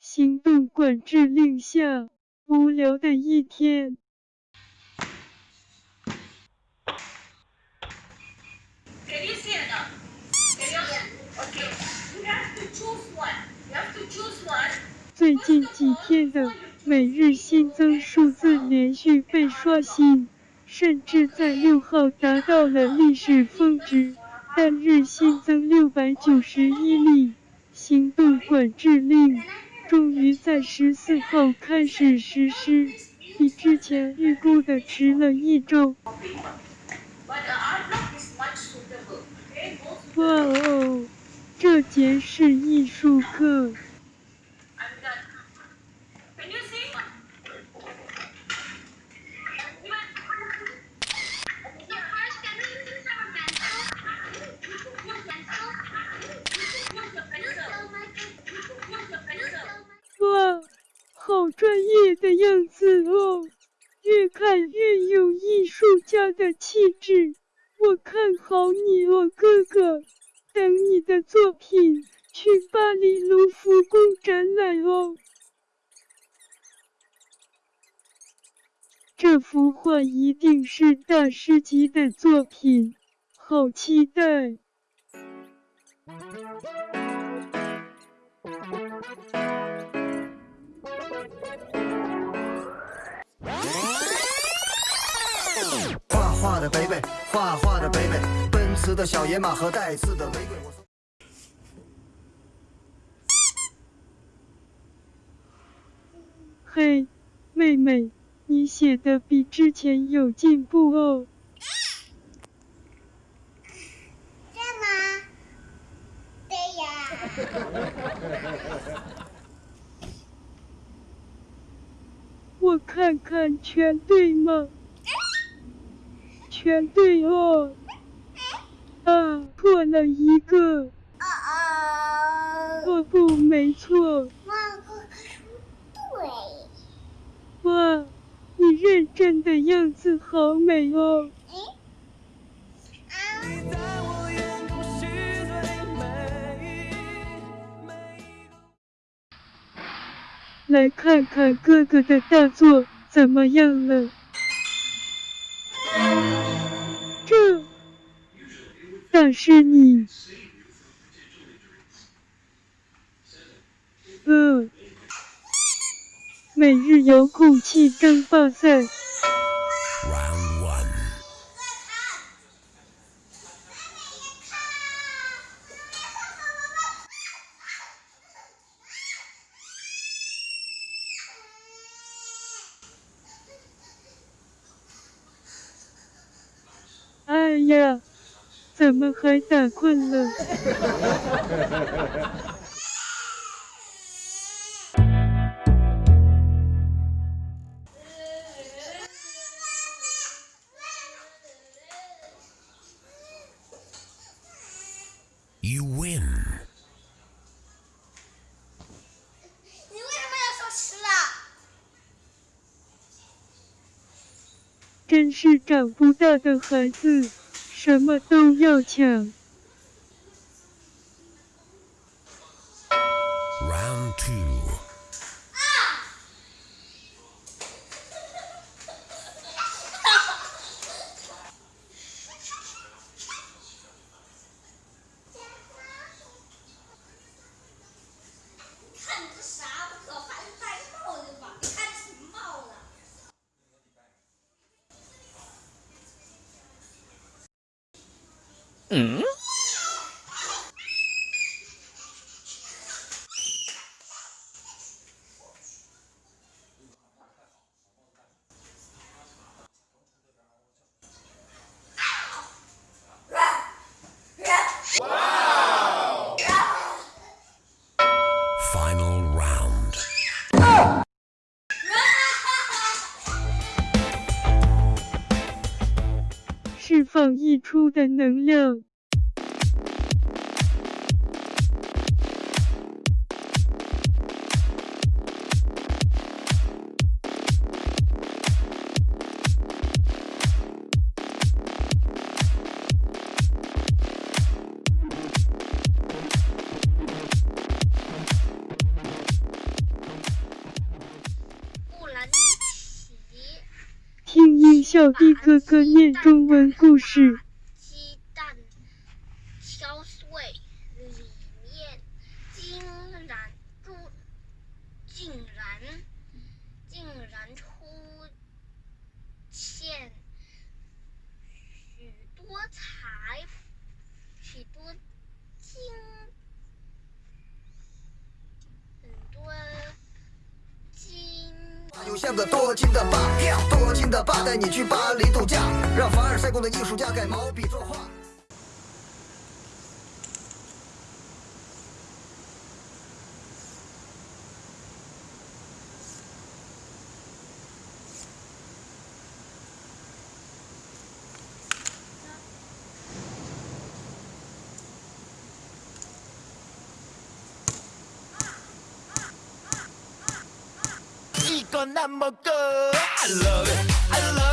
行动管制令下，无聊的一天。最近几天的每日新增数字连续被刷新，甚至在六号达到了历史峰值，单日新增六百九十一例。行动管制令终于在十四号开始实施，比之前预估的迟了一周。哇哦，这节是艺术课。哇，好专业的样子哦，越看越有艺他的气质。我看好你哦，哥哥，等你的作品去巴黎卢浮宫展览哦。这幅画一定是大师级的作品，好期待！画画的贝贝，画画的贝贝，奔驰的小野马和带刺的玫瑰。嘿，妹妹，你写的比之前有进步哦。这吗？对呀。我看看全对吗？全对哦。啊，错了一个。啊啊。哦不，没错。哇，哥哥说对。哇，你认真的样子好美哦。来看看哥哥的大作怎么样了？但是你，嗯，每日遥控器争霸赛。哎呀，怎么还打困了？You win？真是长不大的孩子，什么都要抢。Round two. 嗯。Wow. 放溢出的能量。小弟哥哥念中文故事。鸡蛋敲碎，里面竟然住，竟然竟然出现许多彩，许多金，很多金。像个多金的爸，多金的爸带你去巴黎度假，让凡尔赛宫的艺术家改毛笔作画。I love it I love it